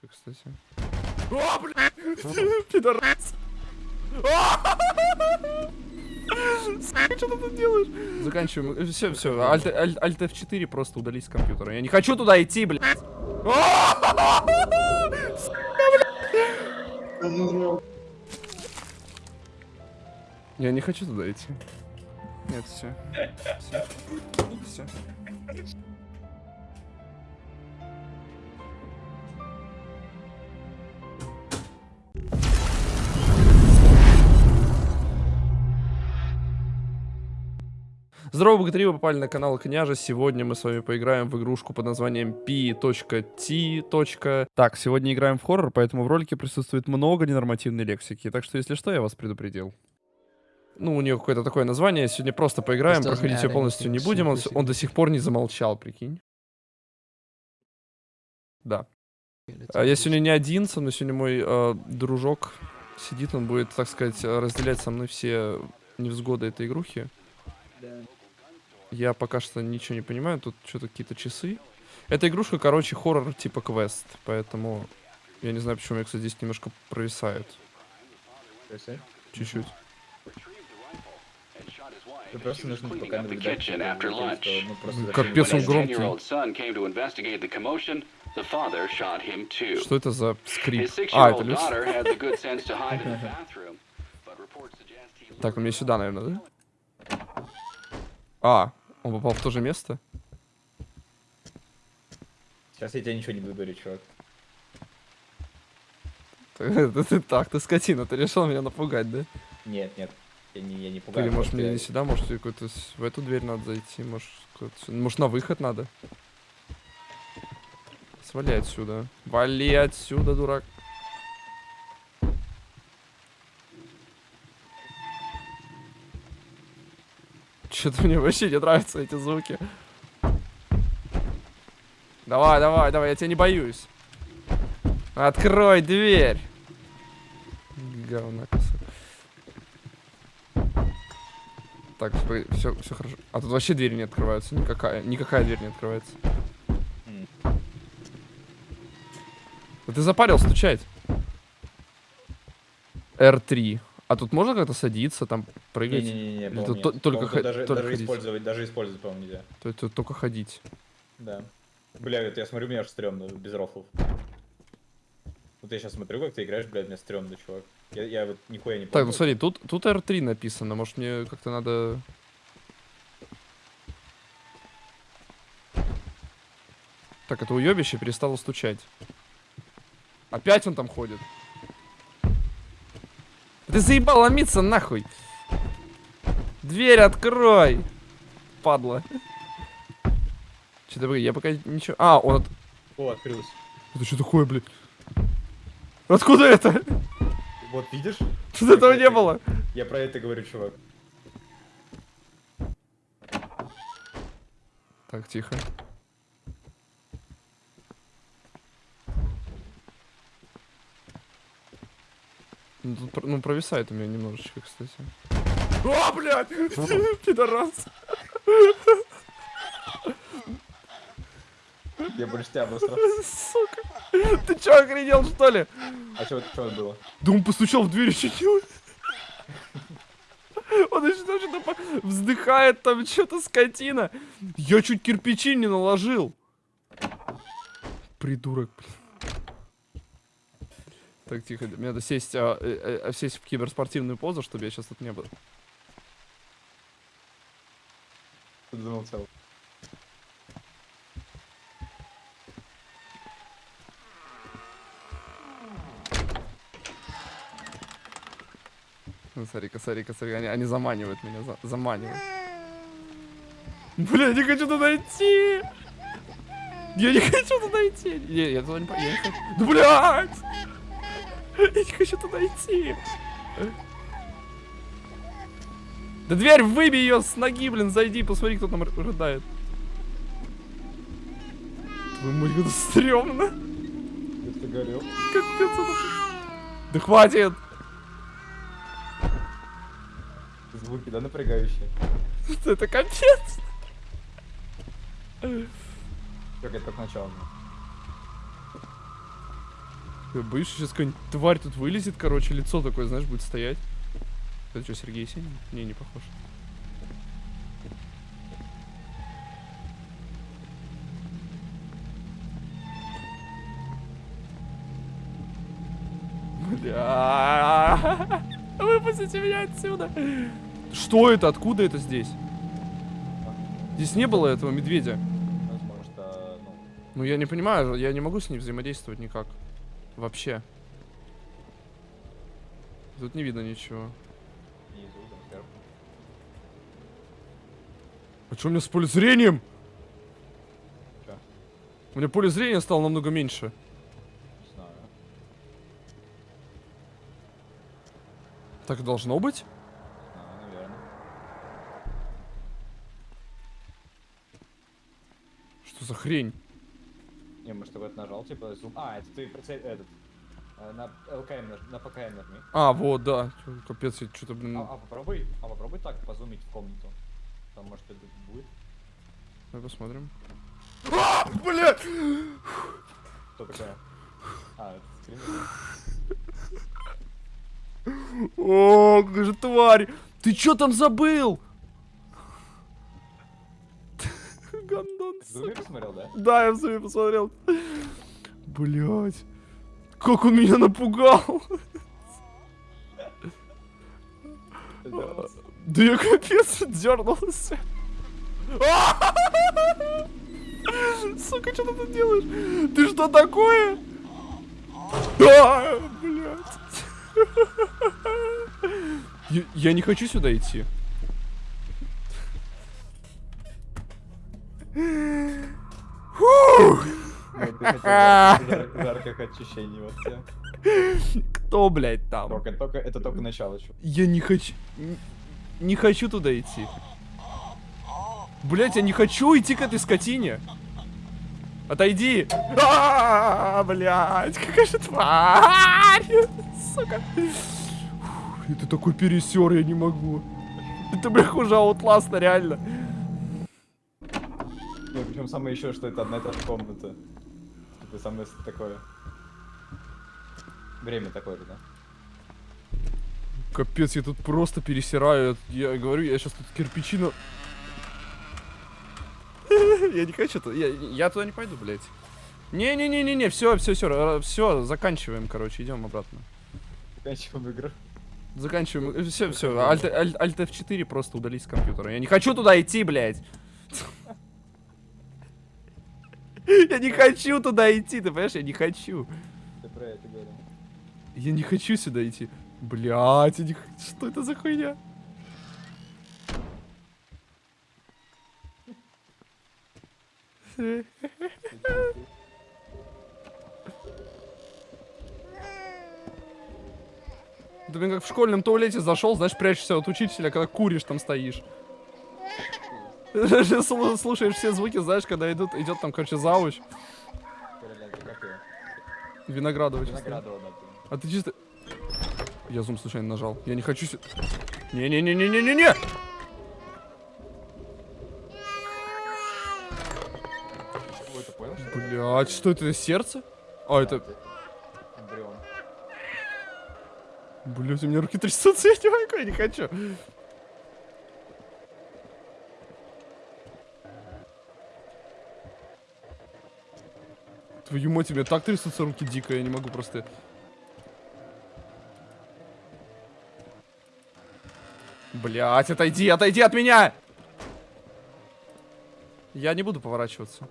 немножечко, кстати. О, блядь! Пидорас! Что ты тут делаешь? Заканчиваем. Все, все. Alt, Alt, Alt F4 просто удались с компьютера. Я не хочу туда идти, блядь. Я не хочу туда идти. Нет, все. Все. Все. Здорово, богатыри, вы попали на канал Княжа. Сегодня мы с вами поиграем в игрушку под названием P.T. Так, сегодня играем в хоррор, поэтому в ролике присутствует много ненормативной лексики. Так что, если что, я вас предупредил. Ну, у нее какое-то такое название. Сегодня просто поиграем, проходить ее полностью не будем. Он, он до сих пор не замолчал, прикинь. Да. Я сегодня не один, со мной сегодня мой э, дружок сидит, он будет, так сказать, э, разделять со мной все невзгоды этой игрухи. Я пока что ничего не понимаю, тут что-то какие-то часы. Эта игрушка, короче, хоррор типа квест, поэтому я не знаю, почему я, кстати, здесь немножко провисает. Чуть-чуть. Ну, Капец, он громкий. 10-year-old son came to investigate the commotion, the father shot him too. Что это за скрип? А, это Люс. Так, ну мне сюда, наверное, да? А, он попал в то же место? Сейчас я тебе ничего не буду говорить, чувак. Ты, ты так, ты скотина, ты решил меня напугать, да? Нет, нет. Я не, я не пугаю. Или может мне я- не сюда, может с- в эту дверь надо зайти, может, может на выход надо? Свали отсюда. Вали отсюда, дурак. Что-то мне вообще не нравятся эти звуки. Давай, давай, давай, я тебя не боюсь. Открой дверь. Говно кусок. Так, все, все хорошо. А тут вообще двери не открываются. Никакая, никакая дверь не открывается. Да ты запарил стучать. R3. А тут можно как-то садиться, там прыгать? Не-не-не, Или тут нет. то- только По-моему, хо- даже, только даже ходить? использовать, даже использовать, по-моему, нельзя. То есть тут только ходить. Да. Бля, это я смотрю, мне аж стрёмно, без рофлов. Вот я сейчас смотрю, как ты играешь, блядь, мне стрёмно, чувак. Я, я вот нихуя не Так, помню. ну смотри, тут, тут R3 написано. Может мне как-то надо... Так, это уебище перестало стучать. Опять он там ходит. Ты заебал ломиться нахуй. Дверь открой. Падла. Что-то, я пока ничего... А, он... от- О, открылось. Это что такое, блядь? Откуда это? Вот, видишь? Тут этого не было. Я про это говорю, чувак. Так, тихо. Ну, тут ну, провисает у меня немножечко, кстати. О, блядь! Пидорас! Я больше тебя обосрал. Сука! Ты чё, охренел, что ли? А что это было? Да он постучал в дверь еще чуть. Он еще там что-то по- вздыхает, там что-то скотина. Я чуть кирпичи не наложил. Придурок, блин. Так, тихо, мне надо сесть, а, э, э, сесть в киберспортивную позу, чтобы я сейчас тут не был. Замолчал. Ну, смотри-ка, смотри-ка, смотри, они, они заманивают меня, за- заманивают. Бля, не хочу туда идти! Я не хочу туда идти! Не, я туда не, по- я не хочу. Да, блядь! Я не хочу туда идти! Да дверь выбей ее с ноги, блин, зайди, посмотри, кто там рыдает. Твою мать, как это стрёмно. Ты горел. Капец, это... Да хватит! Звуки, да, напрягающие. Это капец! Как это только начало. Я боюсь, сейчас какая-нибудь тварь тут вылезет, короче, лицо такое, знаешь, будет стоять. Это что, Сергей Есенин? Не, не похож. Бля. Выпустите меня отсюда. Что это? Откуда это здесь? Здесь не было этого медведя. Ну, Ну я не понимаю, я не могу с ней взаимодействовать никак. Вообще. Тут не видно ничего. внизу. А что у меня с поле зрением? Чё? У меня поле зрения стало намного меньше. Не знаю. Так и должно быть? Не знаю, наверное. Что за хрень? Не, может, ты вот нажал, типа, зум. А, это ты прицель, этот. э, На ЛКМ, на ПКМ нажми. А, вот, да. Капец, я что-то, блин... А, а попробуй, а попробуй так позумить в комнату. Там, может, это будет. Давай посмотрим. А, бля! Что такое? А, это скрин. О, какая же тварь! Ты чё там забыл? Посмотрел, да? Да, я в зуме посмотрел. Блять. Как он меня напугал. Да я капец дернулся. Сука, что ты тут делаешь? Ты что такое? А, блядь. Я, я не хочу сюда идти. Фух. Жарких ощущений вот. Кто, блядь, там? Только, только, это только начало, чувак. Я не хочу... Не хочу туда идти. Блять, я не хочу идти к этой скотине. Отойди. А, блять, какая же тварь. Сука. Это такой пересер, я не могу. Это, бля, хуже аутласта, реально. Ну, причем самое еще, что это одна и та же комната. Типа самое такое. Время такое да? Капец, я тут просто пересираю. Я говорю, я сейчас тут кирпичину... Я не хочу туда. Я, я туда не пойду, блядь. Не-не-не-не-не, все, все, все, все, заканчиваем, короче, идем обратно. Заканчиваем игру. Заканчиваем. Все, все. Alt, Alt, Alt F4 просто удалить с компьютера. Я не хочу туда идти, блядь. Я не хочу туда идти, ты понимаешь? Я не хочу. Ты про это говорил. Я не хочу сюда идти. Блядь, я не... что это за хуйня? Ты, блин, как в школьном туалете зашел, знаешь, прячешься от учителя, когда куришь там стоишь. Слу- Слушаешь все звуки, знаешь, когда идут, идет там, короче, зауч. Виноградова. Виноградова. А ты чисто... Я зум случайно нажал. Я не хочу... Не-не-не-не-не-не-не! Блять, что это, сердце? А, это... Блять, у меня руки трясутся, я не могу, я не хочу. Твою мать, меня так трясутся руки дико, я не могу просто... Блять, отойди, отойди от меня! Я не буду поворачиваться.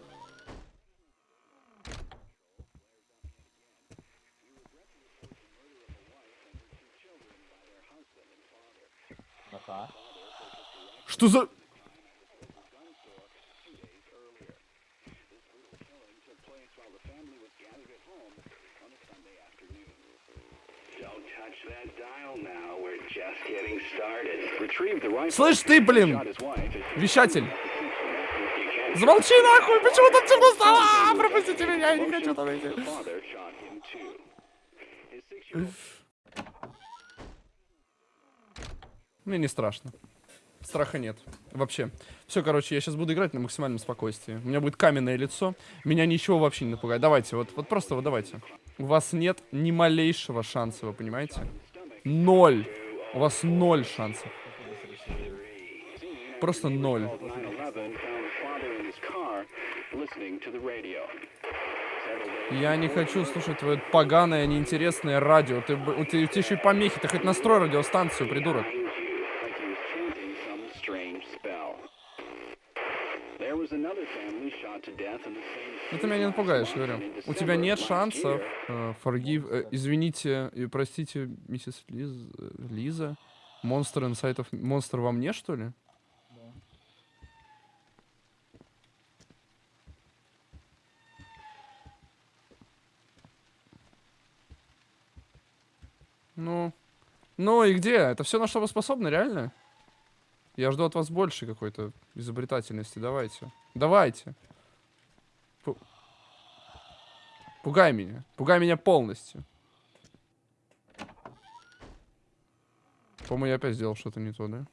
Ага. Что за... Слышь ты, блин, вещатель. Замолчи нахуй, почему там темно стало? А, Пропустите меня, я не хочу там идти. Мне не страшно. Страха нет. Вообще. Все, короче, я сейчас буду играть на максимальном спокойствии. У меня будет каменное лицо. Меня ничего вообще не напугает. Давайте, вот, вот просто вот давайте. У вас нет ни малейшего шанса, вы понимаете? Ноль. У вас ноль шансов. Просто ноль. 9/11 found the father in his car listening to the radio. Several days Я не хочу слушать твое поганое, неинтересное радио. Ты, у тебя еще и помехи. Ты хоть настрой радиостанцию, придурок. Меня не напугаешь, говорю. У тебя нет шансов. Э, forgive, э, извините и простите, миссис Лиз, э, Лиза. Монстр инсайтов. Монстр во мне, что ли? Ну, ну и где? Это все на что вы способны, реально? Я жду от вас больше какой-то изобретательности. Давайте. Давайте. Пугай меня. Пугай меня полностью. По-моему, я опять сделал что-то не то, да?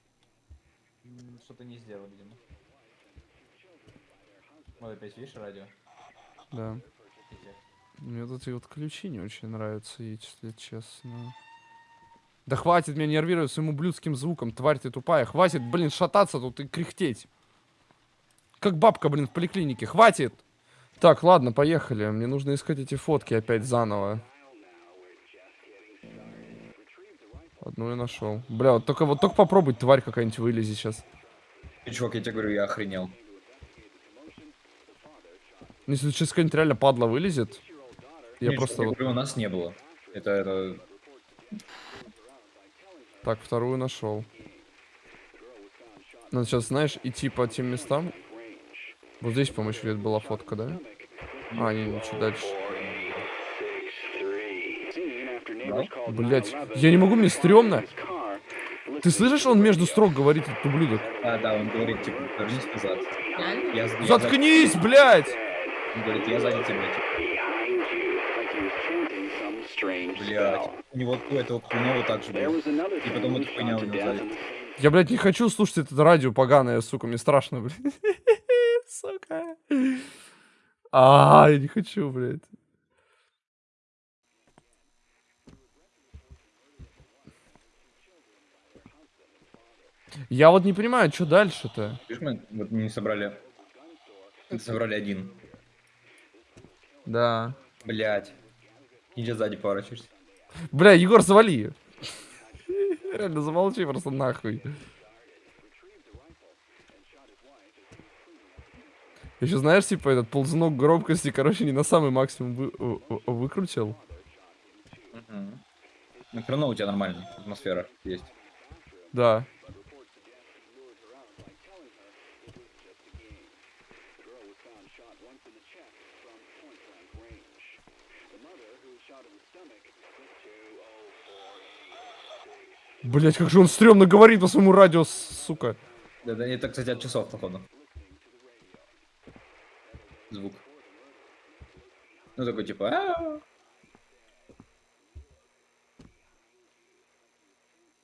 Что-то не сделал, видимо. Вот опять видишь радио? Да. Мне тут и вот ключи не очень нравятся, если честно. Да хватит меня нервировать своим ублюдским звуком, тварь ты тупая. Хватит, блин, шататься тут и кряхтеть. Как бабка, блин, в поликлинике. Хватит! Так, ладно, поехали. Мне нужно искать эти фотки опять заново. Одну я нашел. Бля, вот только вот только попробуй, тварь какая-нибудь вылези сейчас. Ты, чувак, я тебе говорю, я охренел. Ну, Если сейчас какая-нибудь реально падла вылезет, я просто я вот говорю, у нас не было. Это, это... так вторую нашел. Надо сейчас, знаешь, идти по тем местам. Вот здесь, по-моему, еще где-то была фотка, да? А, не, чуть дальше. Блять, я не могу, мне стрёмно. Ты слышишь, он между строк говорит, этот ублюдок? А, да, он говорит, типа, вернись назад. Я, я Заткнись, блядь! за- Он говорит, я сзади тебя, типа. Блядь. У него у этого Кунова так же было. И потом эта хуйня у него сзади. Я, блядь, не хочу слушать это радио поганое, сука, мне страшно, блядь. Сука. А, я не хочу, блядь. Я вот не понимаю, что дальше-то? Видишь, мы вот не собрали... Собрали один. Да. Блядь. Иди сзади поворачиваешься. Бля, Егор, завали. Реально, замолчи просто нахуй. Еще знаешь, типа, этот ползунок громкости, короче, не на самый максимум вы- выкрутил. Мгм. Ну, все равно у тебя нормальная атмосфера есть. Да. Блять, как же он стрёмно говорит по своему радио, сука. Да, да, это, кстати, от часов, походу. Звук. Ну, такой, типа... «А-а-а».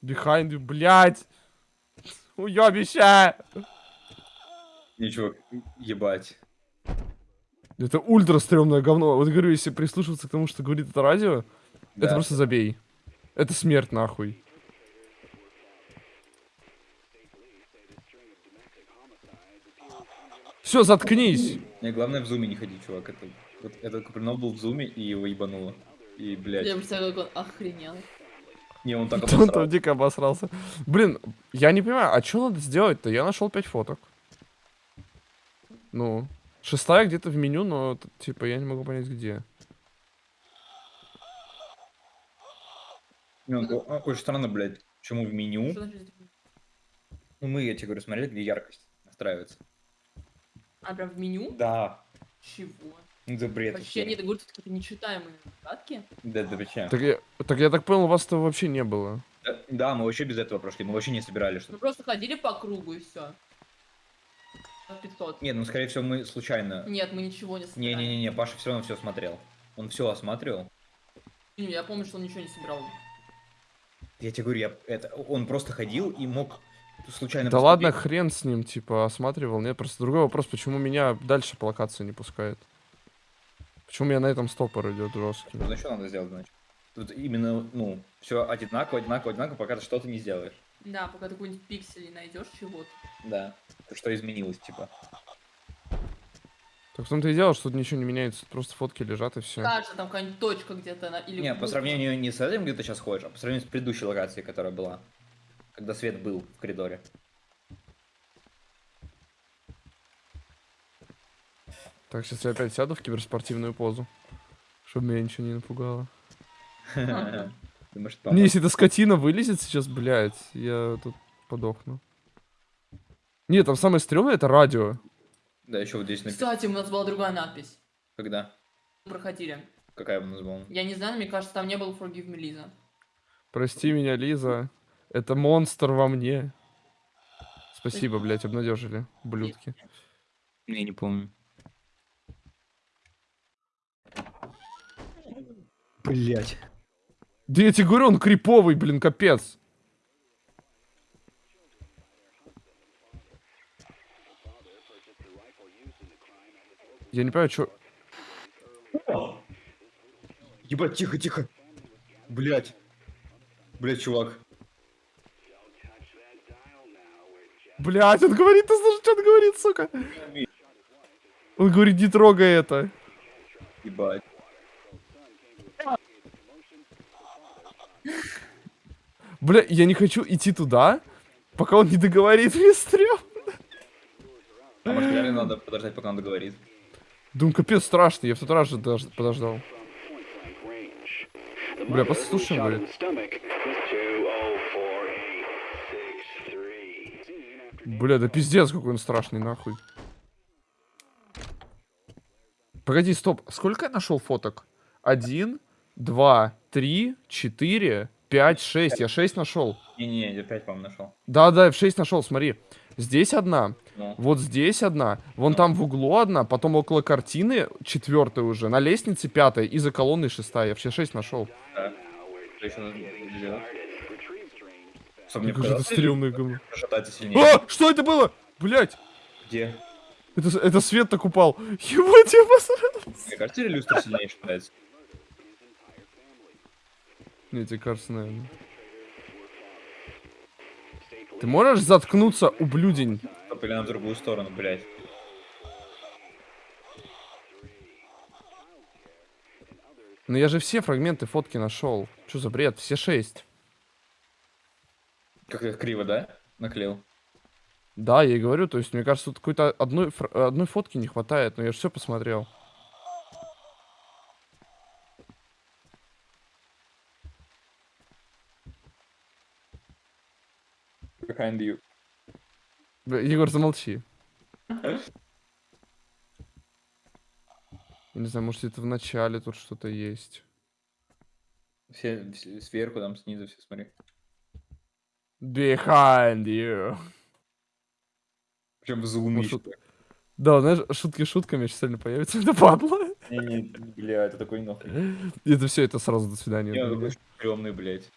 Behind you, блять. Уёбище. Ничего, ебать. Это ультра стрёмное говно. Вот говорю, если прислушиваться к тому, что говорит это радио, это Да. просто забей. Это смерть нахуй. Все, заткнись. Мне главное в зуме не ходить, чувак. Это, вот, этот Купринов был в зуме, и его ебануло. И, блядь, Я представляю, как он охренел. не, он так Он там дико обосрался. Блин, я не понимаю, а что надо сделать-то? Я нашел 5 фоток. Ну, шестая где-то в меню, но, типа, я не могу понять, где. Не, о- Очень странно, блядь, почему в меню... Ну, мы, я тебе говорю, смотрели, где яркость настраивается. А, прям в меню? Да. Чего? Ну, это бред. Вообще, вообще. нет, это говорят, какие-то нечитаемые загадки. Да, да, почему? Так я, так я так понял, у вас этого вообще не было. Да, Да, мы вообще без этого прошли, мы вообще не собирали Мы что-то. просто ходили по кругу и все. 500. Нет, ну, скорее всего, мы случайно... Нет, мы ничего не собирали. Не-не-не, Паша все равно все смотрел. Он все осматривал. Я помню, что он ничего не собирал. Я тебе говорю, я, это, он просто ходил и мог случайно... Да ладно, хрен с ним, типа, осматривал. Нет, просто другой вопрос, почему меня дальше по локации не пускает? Почему я на этом стопор идет жесткий? Ну, что надо сделать, значит? Тут именно, ну, все одинаково, одинаково, одинаково, пока ты что-то не сделаешь. Да, пока ты какой-нибудь пиксель не найдешь чего-то. Да. Что изменилось, типа. Так в том-то и дело, что тут ничего не меняется, тут просто фотки лежат и все. Кажется, там какая-нибудь точка где-то на- или... Не, по сравнению не с этим, где ты сейчас ходишь, а по сравнению с предыдущей локацией, которая была. Когда свет был в коридоре. Так, сейчас я опять сяду в киберспортивную позу, чтобы меня ничего не напугало. Не, если эта скотина вылезет сейчас, блядь, я тут подохну. Нет, там самое стрёмное это радио. Да, еще вот здесь написано. Кстати, у нас была другая надпись. Когда? Проходили. Какая у нас была? Я не знаю, но мне кажется, там не было Forgive me, Лиза. Прости меня, Лиза. Это монстр во мне. Спасибо, блядь, обнадежили, блюдки. Я не помню. Блять. Да я тебе говорю, он криповый, блин, капец. Я не понимаю, что... Ебать, тихо, тихо. Блять. Блять, чувак. Блядь, он говорит, ты слышишь, что он говорит, сука? Он говорит, не трогай это. Ебать. Бля, я не хочу идти туда, пока он не договорит мне стрём. А может реально надо подождать, пока он договорит? Думаю, капец страшно, я в тот раз же дож- подождал. Бля, in говорит. Бля, да пиздец, какой он страшный, нахуй. Погоди, стоп. Сколько я нашел фоток? Один, два, три, четыре, пять, шесть. Я шесть нашел. Не-не, я опять, по-моему, нашел. Да, да, я в шесть нашел, смотри. Здесь одна, Ну. вот здесь одна, вон там в углу одна, потом около картины четвертая уже, на лестнице пятая и за колонной шестая. Я все шесть нашел. Да. Что мне показалось, стрёмное говно. А, что это было? Блять, Где? это, это свет так упал. Ебать, я посрал. Мне кажется, люстра сильнее шатается? Мне тебе кажется, наверное. Ты можешь заткнуться, ублюдень? Или на другую сторону, блядь. Но я же все фрагменты фотки нашел. Что за бред? Все шесть. Как я криво, да? Наклеил. Да, я и говорю, то есть, мне кажется, тут какой-то одной, одной фотки не хватает, но я же все посмотрел. Behind you. Егор, замолчи. Я не знаю, может, это в начале тут что-то есть. Все, все сверху, там снизу, все смотри. Behind you. Причем в зуме Ну, Да, знаешь, шутки шутками сейчас сильно появится. Это падла. Не-не, бля, это такой нахуй. Это все, это сразу до свидания. Не, такой стрёмный, блядь.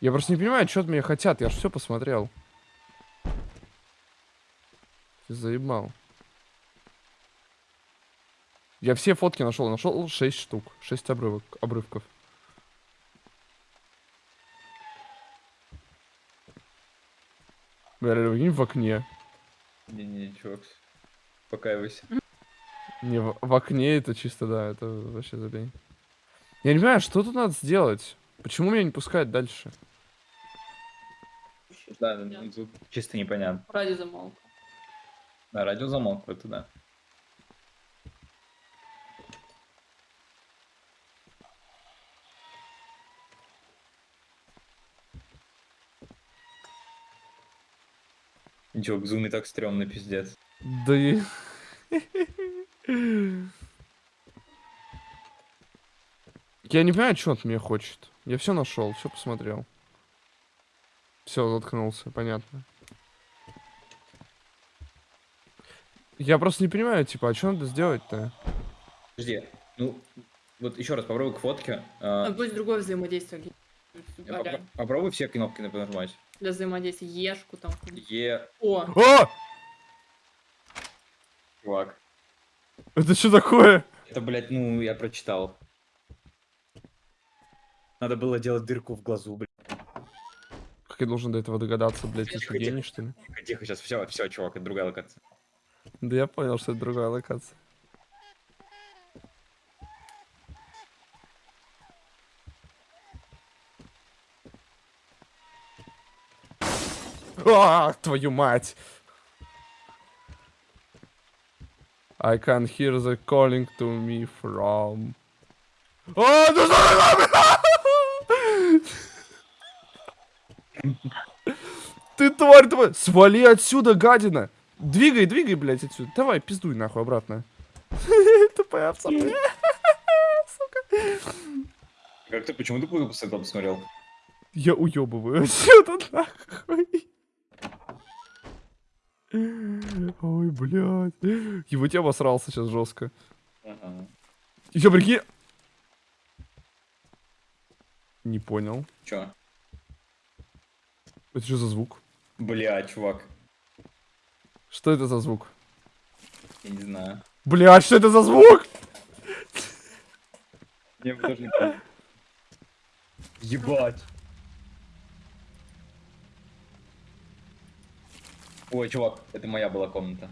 Я просто не понимаю, что от меня хотят. Я же все посмотрел. Ты заебал. Я все фотки нашел. Нашел 6 штук. 6 обрывок, обрывков. Бля, прикинь, в окне. Не-не, чувак. Покаивайся. Не, в, в окне это чисто, да, это вообще забей. Я не понимаю, что тут надо сделать? Почему меня не пускают дальше? Да, ну, тут чисто непонятно. Ради замолк. Да, радио замолкло, это да. Ничего, в зуме так стрёмно, пиздец. Да и... Я не понимаю, что он от меня хочет. Я все нашел, все посмотрел. Все, заткнулся, понятно. Я просто не понимаю, типа, а что надо сделать-то? Подожди, ну, вот еще раз попробуй к фотке. а, Там пусть другое взаимодействие. попробуй все кнопки нажимать. Для взаимодействия. Ешку там. Е, О, О! чувак. Это что такое? Это, блядь, ну, я прочитал. Надо было делать дырку в глазу, блядь. Как я должен до этого догадаться, блядь, ты что, гений, что ли? Тихо, сейчас все, все, чувак, это другая локация. Да я понял, что это другая локация. А, твою мать! I can hear the calling to me from... А, ну что ты тварь, тварь! Свали отсюда, гадина! Двигай, двигай, блядь, отсюда. Давай, пиздуй нахуй обратно. Тупая овца, блядь. Как ты, почему ты плохо этого посмотрел? Я уебываю отсюда нахуй. Ой, блядь. Его тебя обосрался сейчас жестко. Ага. Еще прикинь. Не понял. Чё? Это что за звук? Бля, чувак, Что это за звук? я не знаю. Блядь, что это за звук? Мне тоже не понял. Ебать. Ой, чувак, это моя была комната,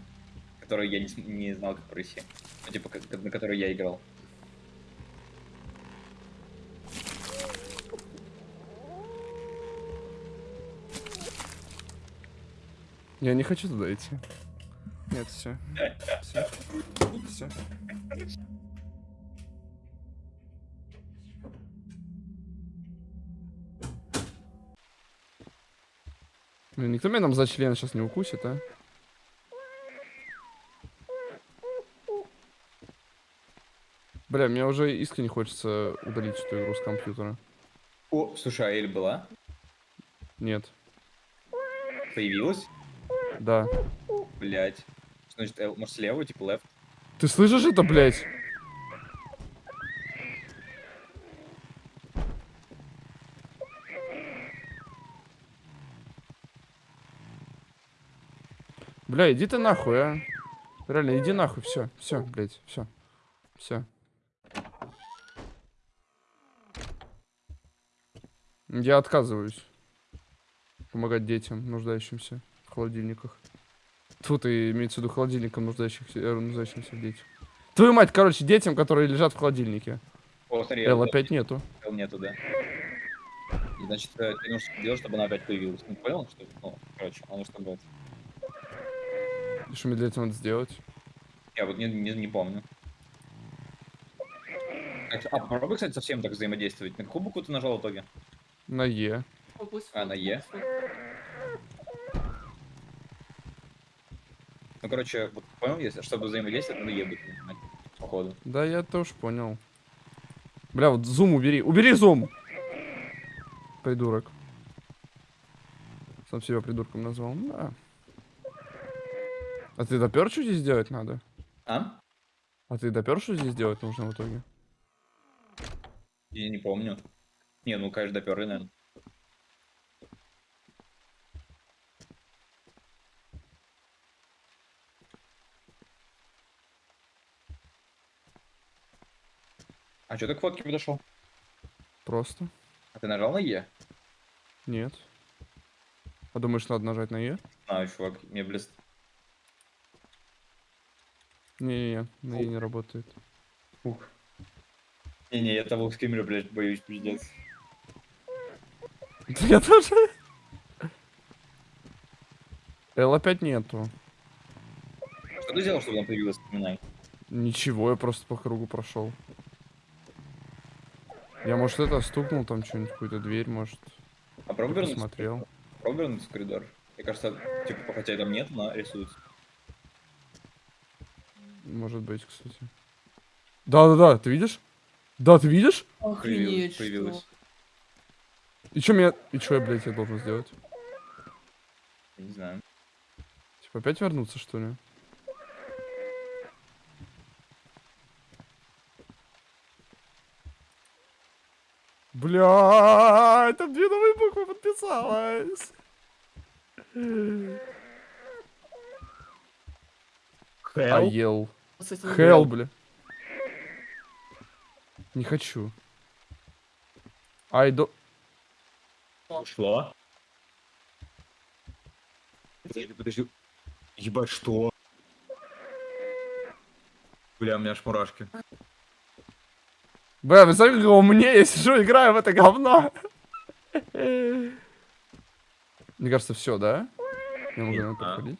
которую я не, не знал, как пройти. Ну, типа, как- на которой я играл. Я не хочу туда идти. Нет, все. Все. Все. Блин, никто меня там за член сейчас не укусит, а? Бля, мне уже искренне хочется удалить эту игру с компьютера. О, слушай, а Эль была? Нет. Появилась? Да. Блять. Значит, L, может, слева, типа left? Ты слышишь это, блядь? Бля, иди ты нахуй, а. Реально, иди нахуй, все, все, блядь, все, все. Я отказываюсь помогать детям, нуждающимся в холодильниках. Тут и имеется в виду холодильником нуждающихся, э, нуждающимся в детях. Твою мать, короче, детям, которые лежат в холодильнике. О, смотри, Л L опять нету. нету, да. И, значит, э, ты нужно делать, чтобы она опять появилась. Ну, понял, что? Ну, короче, она что будет. И что мне для этого надо сделать? Я вот не, не, не помню. А, попробуй, кстати, совсем так взаимодействовать. На какую букву ты нажал в итоге? На Е. А, на Е? Ну, короче, вот понял, если чтобы взаимодействовать, надо ебать, нажимать, походу. Да, я тоже понял. Бля, вот зум убери. Убери зум! Придурок. Сам себя придурком назвал. Да. А ты допер, что здесь делать надо? А? А ты допер, что здесь делать нужно в итоге? Я не помню. Не, ну, конечно, доперли, наверное. А что ты к фотке подошел? Просто. А ты нажал на Е? Нет. А думаешь, надо нажать на Е? А, чувак, мне блест. Не-не-не, на Е не работает. Ух. Не-не, я того скримера, блядь, боюсь, пиздец. Я тоже. Л опять нету. Что ты сделал, чтобы она появилась, вспоминай? Ничего, я просто по кругу прошел. Я, может, это стукнул там что-нибудь, какую-то дверь, может, А посмотрел. Пробуй вернуться в коридор. Мне кажется, типа, хотя там нет, она рисуется. Может быть, кстати. Да-да-да, ты видишь? Да, ты видишь? Охренеть, появилась. что? И что меня... И что я, блядь, я должен сделать? Я не знаю. Типа опять вернуться, что ли? Бля, там две новые буквы подписалось. А Hell? ел. Кстати, не Хелл, бля. Не хочу. Ай, до... Ушло? Подожди, подожди. Ебать, что? Бля, у меня аж мурашки. Бля, вы знаете, как умнее я сижу, играю в это говно. Мне кажется, все, да? Я могу на это А. подходить.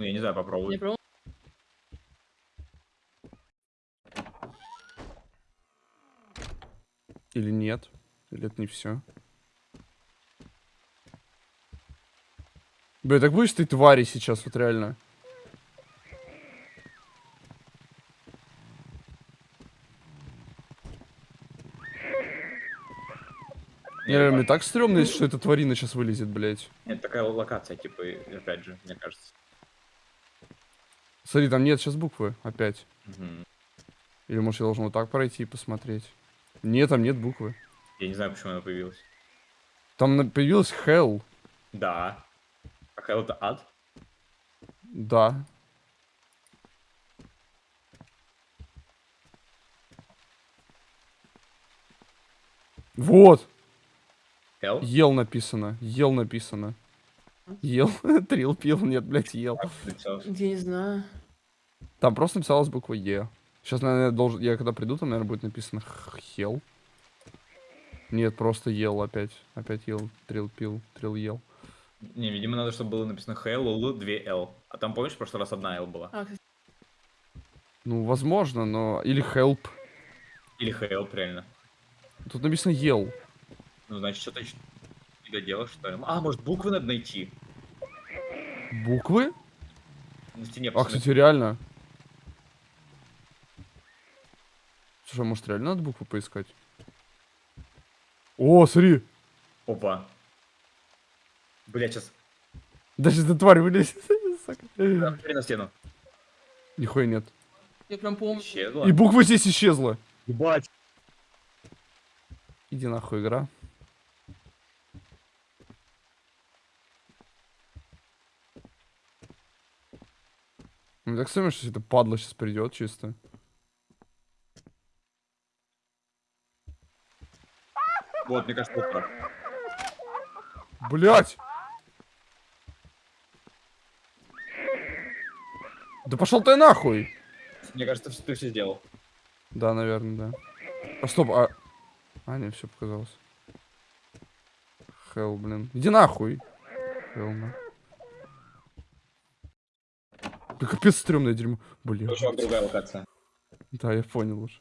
Ну, я не знаю, Не попробуй. пробовал? Или нет? Или это не все? Бля, так будешь ты твари сейчас, вот реально. Не, реально, мне так стрёмно, если что эта тварина сейчас вылезет, блядь. Нет, такая локация, типа, опять же, мне кажется. Смотри, там нет сейчас буквы, опять. Или может я должен вот так пройти и посмотреть? Нет, там нет буквы. Я не знаю, почему она появилась. Там появилась Hell. Да. А Hell это ад? Да. Вот. Hell? Ел написано. Ел написано. Ел. Трил пил. Нет, блядь, ел. Написалось? Я не знаю. Там просто написалась буква Е. Сейчас, наверное, я должен... Я когда приду, там, наверное, будет написано Хел. Нет, просто ел опять. Опять ел. Трил пил. Трил ел. Не, видимо, надо, чтобы было написано Hell, L, 2 L. А там, помнишь, в прошлый раз одна L была? А, Ну, возможно, но... Или help. Или Hell, реально. Тут написано ел. Ну, значит, что-то доделал, что ли? А, может, буквы надо найти? Буквы? На стене А, кстати, реально. Слушай, а может реально надо букву поискать? О, смотри! Опа. Блять, сейчас. Даже эта тварь вылезет. Смотри на стену. Нихуя нет. я прям помню. Исчезла. И буква здесь исчезла. Ебать. Иди нахуй, игра. Мне так стремно, что это падла сейчас придет чисто. Вот, мне кажется, вот так. Блять! Да пошел ты нахуй! Мне кажется, ты все сделал. Да, наверное, да. А стоп, а... А, не, все показалось. Хелл, блин. Иди нахуй. Хелл, на. Да капец стрёмное дерьмо. Блин. Чувак, другая локация. Да, я понял уже.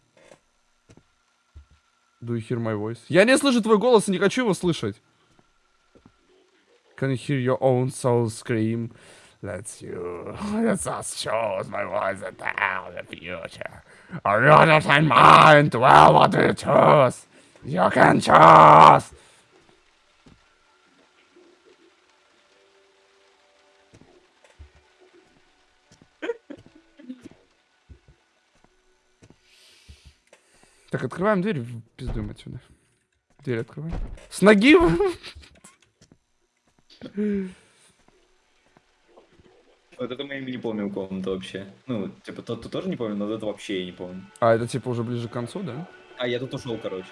Do you hear my voice? Я не слышу твой голос и не хочу его слышать. Can you hear your own soul scream? Let's you. Let's us choose my voice and tell the future. Or you understand mind? Well, what do you choose? You can choose. Так, открываем дверь, пиздуем отсюда. Дверь открываем. С ноги! Вот это мы не помним комнату вообще. Ну, типа, тот ты тоже не помню, но вот это вообще я не помню. А, это типа уже ближе к концу, да? А, я тут ушел, короче.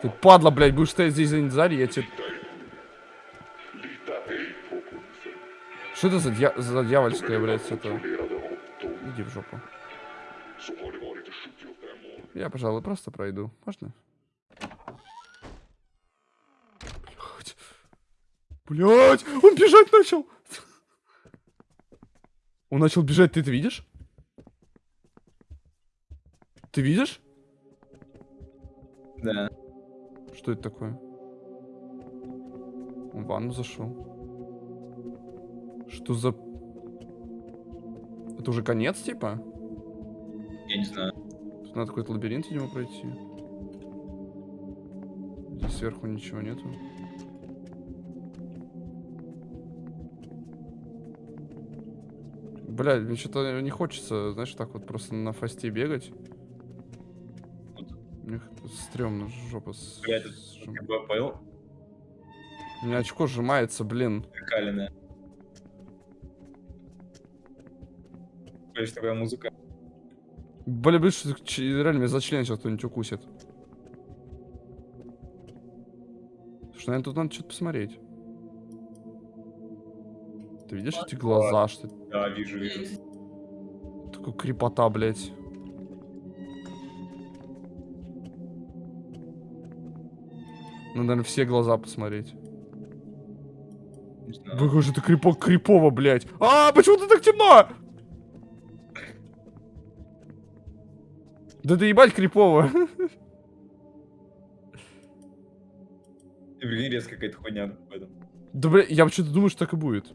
Ты падла, блядь, будешь стоять здесь за сзади, я тебе... Что это за, дья... за дьявольская, блядь, это? Иди в жопу. Я, пожалуй, просто пройду. Можно? Блядь. Блядь, он бежать начал. Он начал бежать, ты это видишь? Ты видишь? Да. Что это такое? Он в ванну зашел. Что за... Это уже конец, типа? Я не знаю. Тут надо какой-то лабиринт, видимо, пройти. Здесь сверху ничего нету. Бля, мне что-то не хочется, знаешь, так вот просто на фасте бегать. Мне стрёмно, жопа с... Бля, это Я понял. У меня очко сжимается, блин. Калина. Блядь, такая музыка. Бля, блин, реально меня за член сейчас кто-нибудь укусит. Слушай, наверное, тут надо что-то посмотреть. Ты видишь эти глаза, что ли? Да, вижу, вижу. Такой крепота, блядь. Надо, наверное, все глаза посмотреть. Не знаю. Какой же ты крипок крипово, блядь. А, почему ты так темно? Да ты ебать крипово. Ты, блин, резко какая-то хуйня в этом. Да, бля, я почему-то думаю, что так и будет.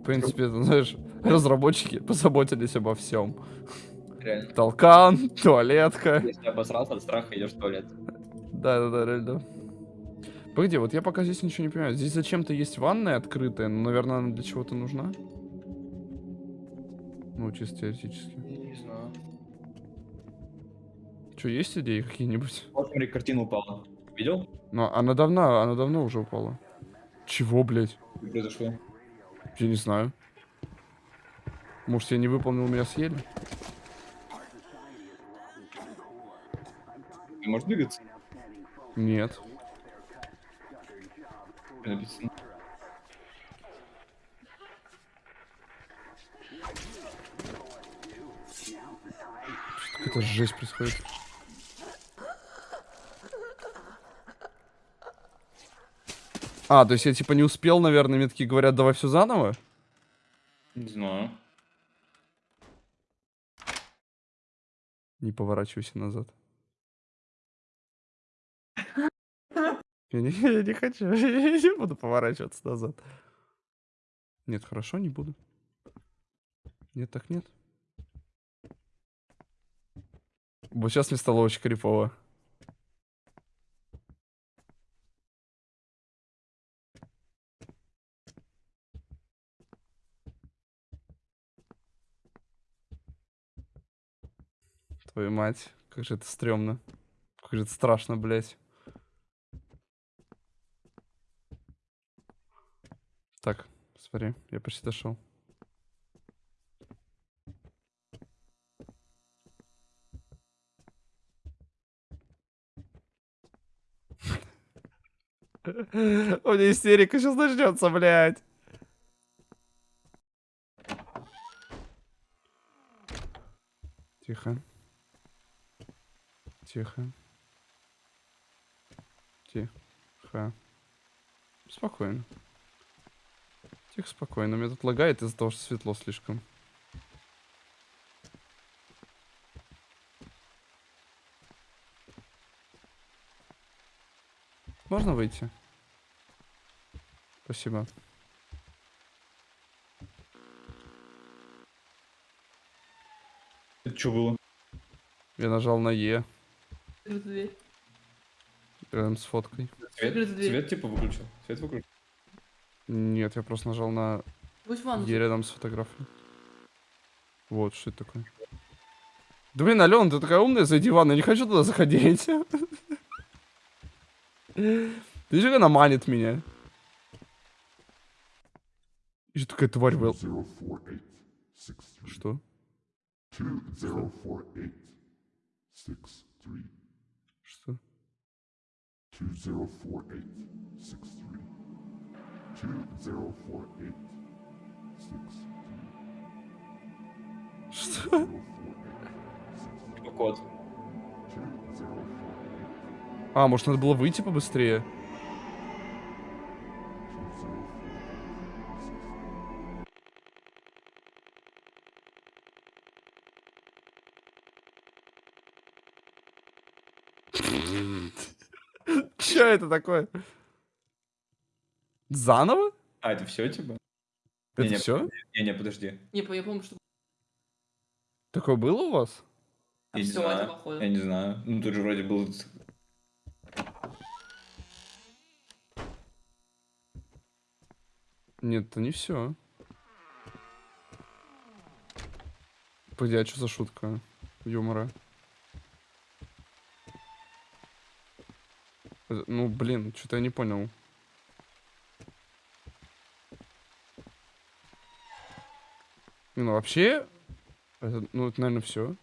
В принципе, это, знаешь, разработчики позаботились обо всем. Реально. Толкан, туалетка. Если обосрался от страха, идешь в туалет. Да-да-да, реально. Погоди, вот я пока здесь ничего не понимаю. Здесь зачем-то есть ванная открытая, но, наверное, она для чего-то нужна. Ну, чисто теоретически. Не знаю. Что, есть идеи какие-нибудь? Вот, смотри, картина упала. Видел? Ну, она давно, она давно уже упала. Чего, блядь? Что произошло? Я не знаю. Может, я не выполнил, меня съели? Ты можешь двигаться? Нет. Написано. Какая-то жесть происходит. А, то есть я типа не успел, наверное, мне такие говорят, давай все заново? Не знаю. Не поворачивайся назад. Я не, я не хочу, я не буду поворачиваться назад. Нет, хорошо, не буду. Нет, так нет. Вот сейчас мне стало очень крипово. Твою мать, как же это стрёмно. Как же это страшно, блядь. Так, смотри, я почти дошел. У меня истерика сейчас начнется, блядь. Тихо. Тихо. Тихо. Спокойно. Тихо, спокойно. Меня тут лагает из-за того, что светло слишком. Можно выйти? Спасибо. Это что было? Я нажал на Е дверь. рядом с фоткой. Свет, дверь. свет типа выключил. Свет выключил. Нет, я просто нажал на ванну. Е рядом с фотографией. Вот, что это такое? Да блин, Алена, ты такая умная, зайди в ванну, я не хочу туда заходить. Ты как она манит меня? И что такая тварь был? Что? Что? Что? Типа код. А, может надо было выйти побыстрее? Это такое? Заново? А, это все типа? Это Не-не, все? Не-не, подожди. Не, я помню, что Такое было у вас? Я не все знаю. Я не знаю. Ну тут же вроде был... Нет, это не все. Погоди, а что за шутка юмора? Ну, блин, что-то я не понял. Не, Ну, вообще, это, ну, это, наверное, все.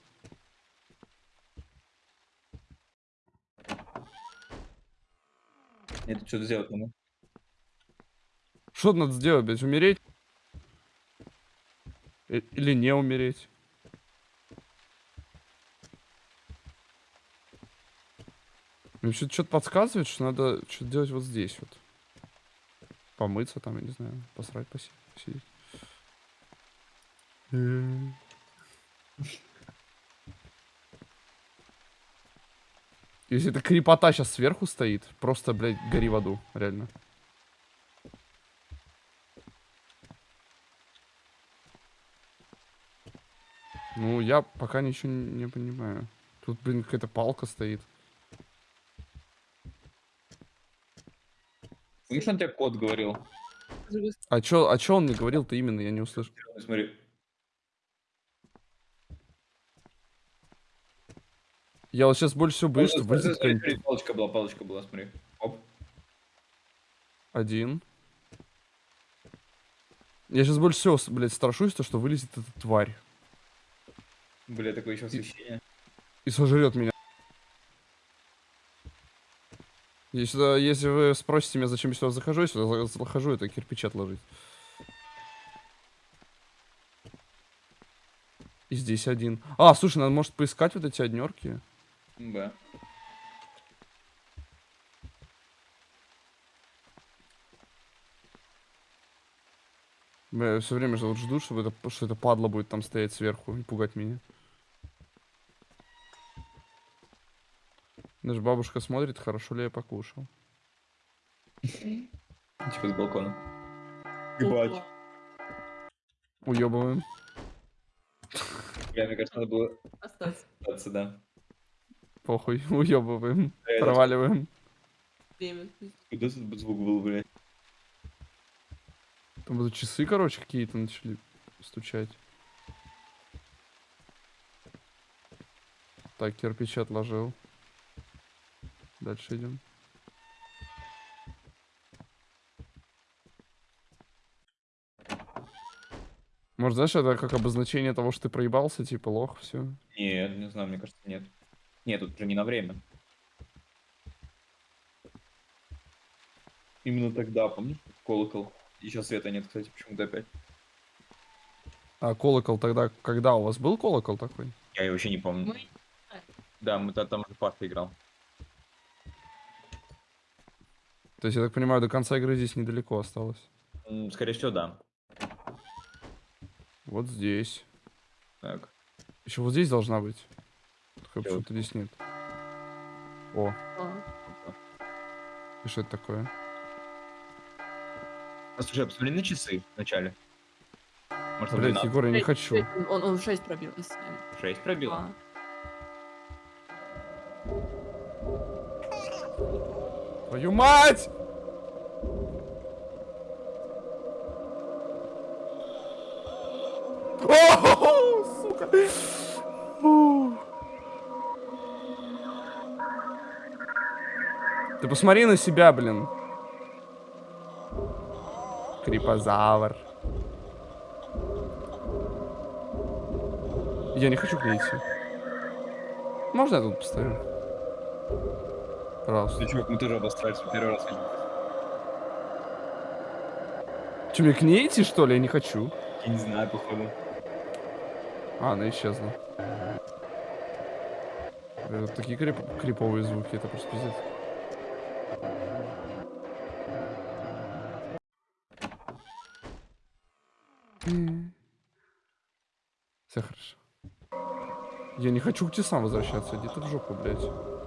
Это что-то сделать надо. Что надо сделать, блядь, умереть? Э, Или не умереть? Мне что-то подсказывает, что надо что-то делать вот здесь вот. Помыться там, я не знаю, посрать, поси- посидеть. Э. Если эта крепота сейчас сверху стоит, просто, блядь, гори в аду, реально. Ну, я пока ничего не понимаю. Тут, блин, какая-то палка стоит. Слышь, он тебе код говорил? А чё, а чё он мне говорил-то именно, я не услышал. Смотри. Я вот сейчас больше всего боюсь, что вылезет Палочка была, палочка была, смотри. Оп. один. Я сейчас больше всего, блядь, страшусь, то, что вылезет эта тварь Бля, такое еще освещение. и сожрет меня. Если, если вы спросите меня, зачем я сюда захожу, я сюда за- захожу, это кирпичи отложить. И здесь один. А, слушай, надо, может, поискать вот эти однерки? Б. Бля, я все время вот жду, чтобы это, что это падла будет там стоять сверху и пугать меня. Даже бабушка смотрит, хорошо ли я покушал. Типа с балкона. Опа. Уебываем. Бля, мне кажется, надо было Остаться. остаться, да. Похуй, уебываем. Проваливаем. Время. Куда тут звук был, блядь? Там будут часы, короче, какие-то начали стучать. Так, кирпичи отложил. Дальше идем. Может, знаешь, это как обозначение того, что ты проебался, типа лох, все. Нет, не знаю, мне кажется, нет. Нет, тут же не на время. Именно тогда, помнишь, колокол? Еще света нет, кстати, почему-то опять. А колокол тогда, когда у вас был колокол такой? Я его вообще не помню. Мы... Да, мы то- там же Паша играл. То есть, я так понимаю, до конца игры здесь недалеко осталось. Скорее всего, да. Вот здесь. Так. Еще вот здесь должна быть. Только почему-то здесь нет. О, А, и что это такое? А, слушай, посмотри на часы вначале. Может, Блять, 12? Егор, я не хочу. Он, он 6 пробил. из семь. 6 пробил? А. Твою мать! Ты посмотри на себя, блин. Крипозавр. Я не хочу к ней идти. Можно я тут поставлю? Пожалуйста. Ну, чувак, мы тоже обосрались, первый раз видим. Че, мне к ней идти, что ли? Я не хочу. Я не знаю, походу. А, она исчезла. Это такие крип- криповые звуки, это просто пиздец. Все хорошо. Я не хочу к тебе сам возвращаться, иди ты в жопу, блядь.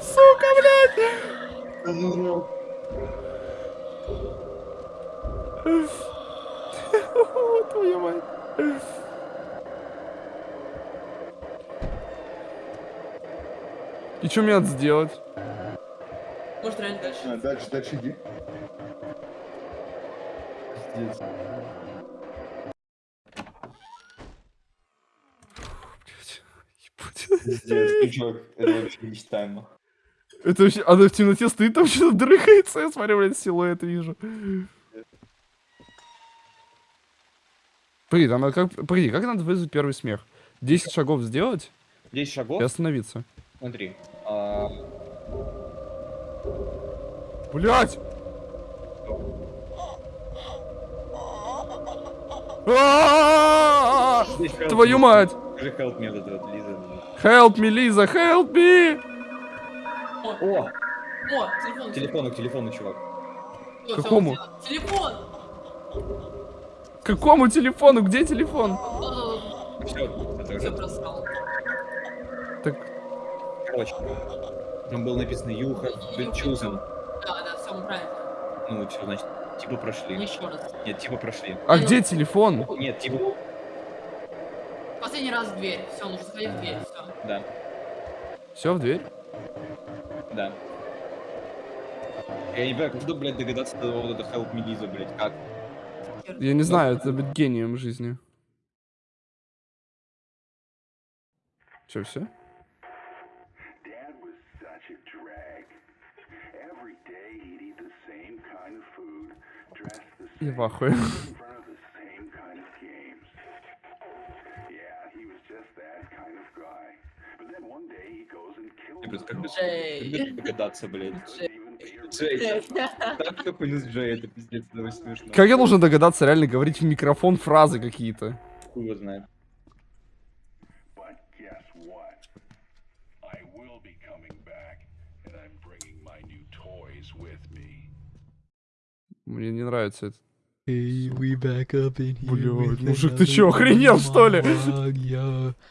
Сука, блядь! Твою мать. И что мне надо сделать? Может, реально дальше. А, дальше, дальше иди. Пиздец. Пиздец, это это вообще нечитаемо. Это вообще, она в темноте стоит, там что-то дрыхается, я смотрю, блядь, силуэт вижу. Погоди, там надо как... Погоди, как надо вызвать первый смех? 10 шагов сделать? 10 шагов? И остановиться. Смотри. А... Блять! А! Твою мать! Скажи help me, вот это вот, Лиза. Help me, Лиза, help me! О, О, о, телефон. телефону, к телефону, чувак. Всё, Какому? Телефон! Какому телефону? Где телефон? Все, это Все уже. Так, Короче. Там было написано You have been chosen. Да, да, все, мы правильно. Ну, что значит? Типа прошли. Еще раз. Нет, типа прошли. а где телефон? Нет, типа, Последний раз в дверь. Все, нужно сходить в дверь. Все. да, Все, в дверь? да. Я не понимаю, как блядь, догадаться до вот этого help me, Лиза, блядь, как? Я не знаю, это быть гением в жизни. Че, все? Dad was such просто как Джей. догадаться, блядь. Джей, так что хуйню с Джей, это пиздец, это очень смешно. Как я должен догадаться реально говорить в микрофон фразы какие-то? Хуй его знает. Мне не нравится это. Hey, we back up in here. Блядь, мужик, ты чё, охренел, что ли? monologue,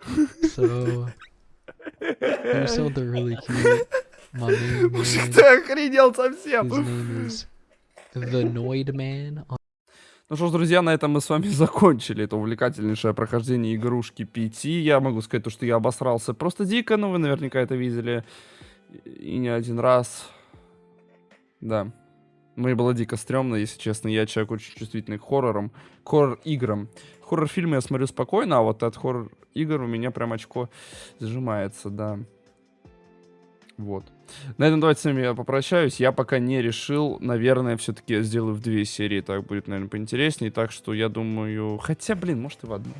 yo. So, something really cute. My Мужик, ты охренел совсем. his name is The Noid Man. Ну что ж, друзья, на этом мы с вами закончили это увлекательнейшее прохождение игрушки PT. Я могу сказать то, что я обосрался просто дико, но вы наверняка это видели и не один раз. Да. Мне было дико стрёмно, если честно. Я человек очень чувствительный к хоррорам, к хоррор-играм. Хоррор-фильмы я смотрю спокойно, а вот от хоррор-игр у меня прям очко сжимается, да. Вот. На этом давайте с вами я попрощаюсь. Я пока не решил. Наверное, все-таки сделаю в две серии. Так будет, наверное, поинтереснее. Так что я думаю... Хотя, блин, может и в одну.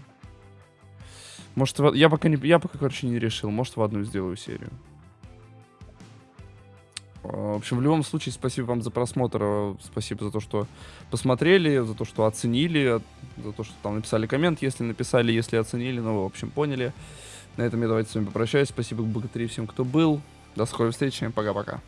Может, в... я пока не... Я пока, короче, не решил. Может, в одну сделаю серию. В общем, в любом случае, спасибо вам за просмотр. Спасибо за то, что посмотрели, за то, что оценили, за то, что там написали коммент, если написали, если оценили. Ну, в общем, поняли. На этом я давайте с вами попрощаюсь. Спасибо, богатыри, всем, кто был. До скорой встречи. Пока-пока.